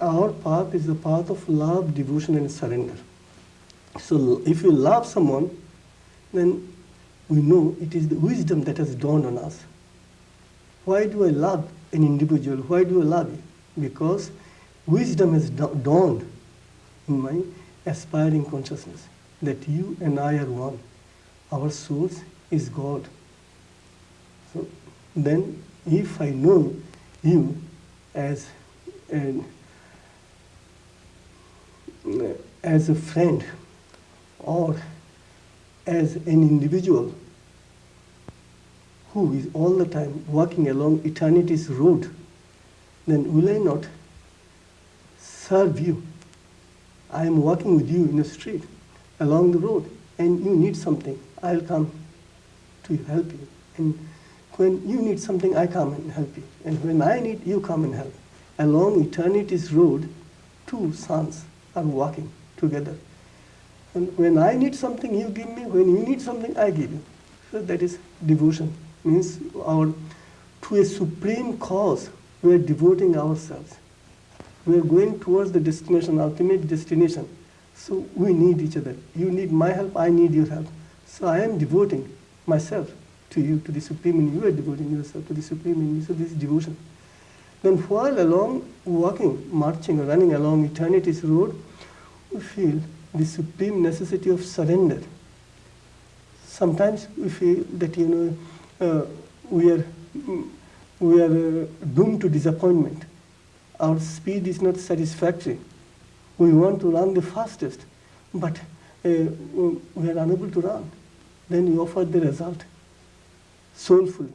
our path is the path of love, devotion, and surrender. So if you love someone, then we know it is the wisdom that has dawned on us. Why do I love an individual? Why do I love you? Because wisdom has dawned in my aspiring consciousness that you and I are one. Our source is God. So then if I know you as an as a friend or as an individual who is all the time walking along eternity's road, then will I not serve you? I am walking with you in the street, along the road, and you need something. I'll come to help you. And when you need something, I come and help you. And when I need, you come and help. Along eternity's road, two sons are walking together. And when I need something, you give me. When you need something, I give you. So that is devotion. Means our to a supreme cause, we are devoting ourselves. We are going towards the destination, ultimate destination. So we need each other. You need my help, I need your help. So I am devoting myself to you, to the Supreme, and you are devoting yourself to the Supreme in me. So this is devotion. Then while along walking, marching, or running along eternity's road, we feel the supreme necessity of surrender. Sometimes we feel that, you know, uh, we are, we are uh, doomed to disappointment. Our speed is not satisfactory. We want to run the fastest, but uh, we are unable to run. Then we offer the result soulfully.